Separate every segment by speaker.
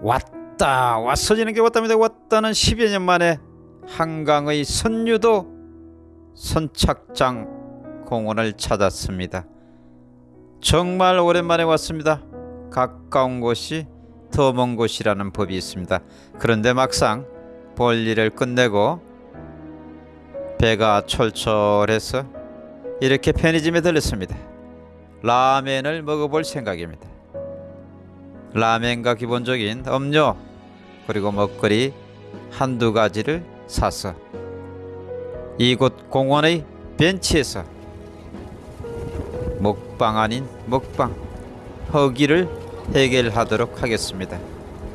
Speaker 1: 왔다 왔어지는 게 왔답니다. 왔다는 10여 년 만에 한강의 선유도 선착장 공원을 찾았습니다. 정말 오랜만에 왔습니다. 가까운 곳이 더 먼 곳이라는 법이 있습니다. 그런데 막상 볼일을 끝내고 배가 철철해서 이렇게 편의점에 들렸습니다. 라멘을 먹어볼 생각입니다 라멘과 기본적인 음료 그리고 먹거리 한두 가지를 사서 이곳 공원의 벤치에서 먹방 아닌 먹방 허기를 해결하도록 하겠습니다.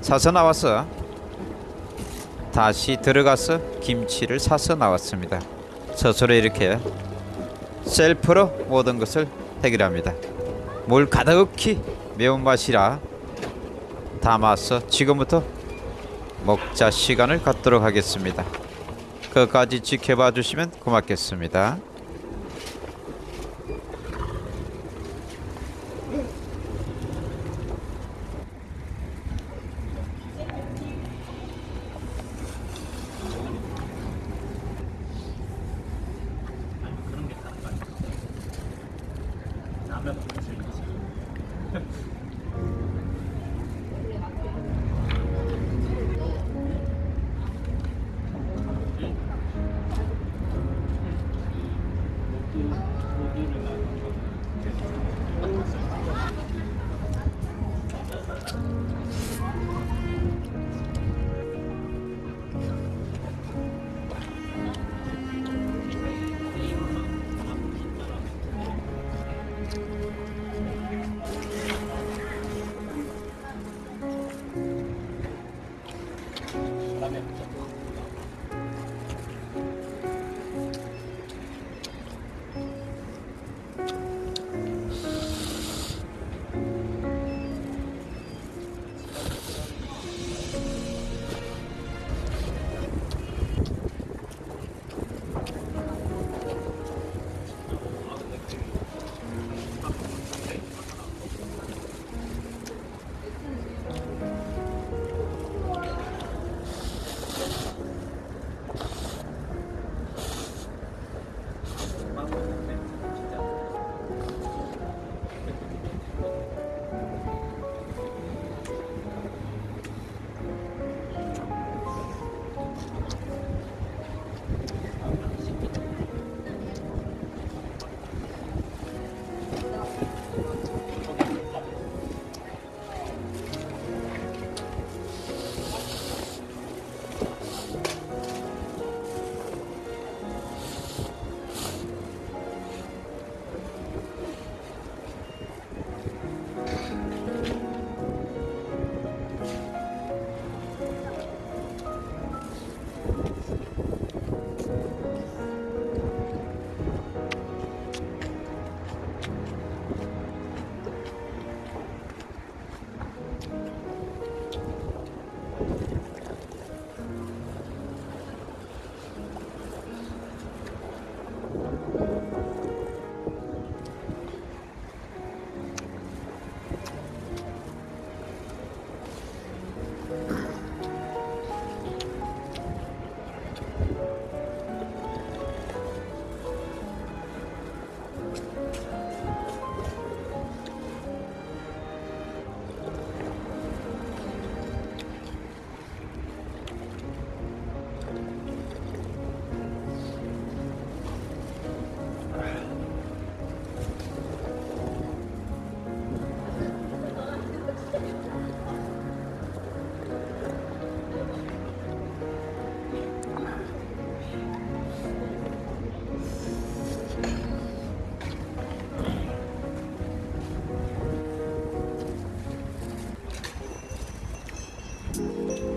Speaker 1: 사서 나와서 다시 들어가서 김치를 사서 나왔습니다. 스스로 이렇게 셀프로 모든 것을 해결합니다. 물 가득히 매운맛이라 담아서 지금부터 먹자 시간을 갖도록 하겠습니다. 끝까지 지켜봐 주시면 고맙겠습니다. Uh...